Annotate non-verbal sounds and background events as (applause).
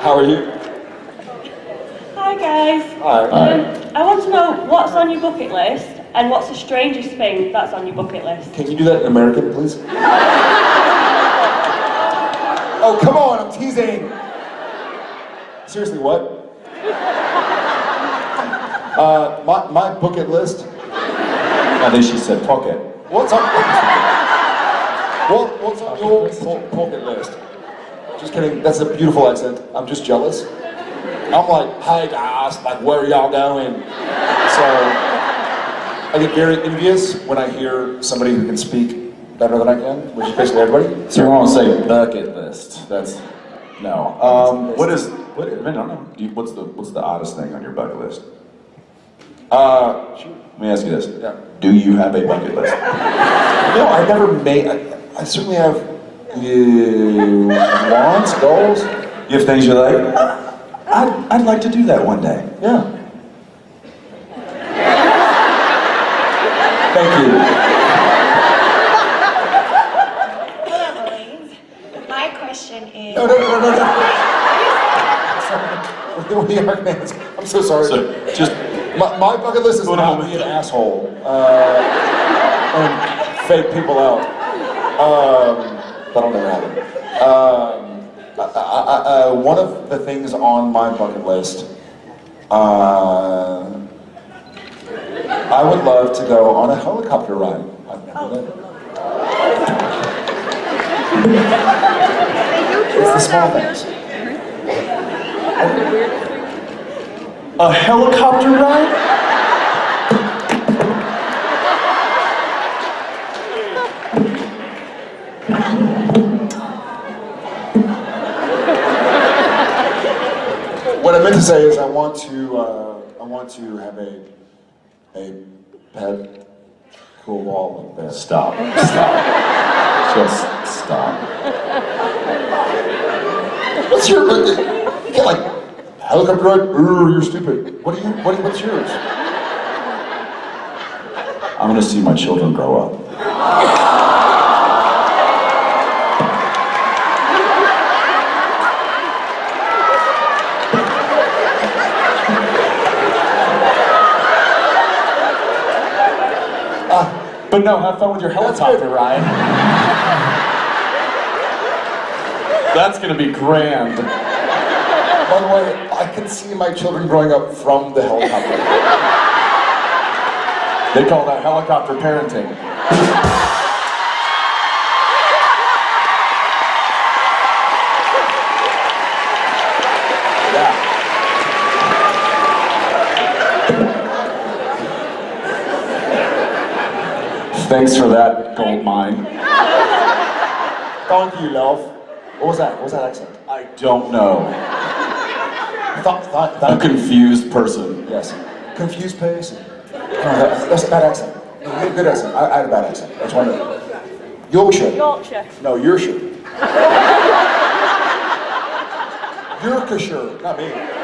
How are you? Hi guys. Hi. Um, I want to know what's on your bucket list and what's the strangest thing that's on your bucket list. Can you do that in American, please? (laughs) oh, come on, I'm teasing. Seriously, what? (laughs) Uh, my, my bucket list. And then she said pocket. What's on? What, what's on your po- bucket list? Just kidding. That's a beautiful accent. I'm just jealous. I'm like, hey guys, like, where are y'all going? So I get very envious when I hear somebody who can speak better than I can, which is basically everybody. So you want to say bucket list? That's no. Um, what is what? I don't know. Do you, what's the what's the oddest thing on your bucket list? Uh, Let me ask you this. Yeah. Do you have a bucket list? no, I never made. I, I certainly have uh, wants, goals. You have things you're like, I'd, I'd like to do that one day. Yeah. Thank you. Hello, Marines. My question is. No, no, no, no, no. Sorry. We are fans. I'm so sorry. So, just My, my bucket list is Hold on not be an asshole uh, and fake people out. Um, that'll never happen. Um, I, I, I, one of the things on my bucket list, uh, I would love to go on a helicopter ride. I've never done it. It's the small things. a helicopter ride? What I meant to say is I want to uh, I want to have a a pet cool wall like this. Stop. Stop. Just stop. What's your you can't like helicopter ride? Ooh, you're stupid. What do you what, what's yours? I'm gonna see my children grow up. But no, have fun with your helicopter ride. That's gonna be grand. By the way, I can see my children growing up from the helicopter. They call that helicopter parenting. Yeah. Thanks for that, gold mine. Thank you, love. What was that? What was that accent? I don't know. Th- th- A confused person. yes. Confused person. No, that, that's a bad accent. No, you good accent. I, I had a bad accent. That's one of Yorkshire. Yorkshire. No, Yorkshire. (laughs) Yorkshire, not me.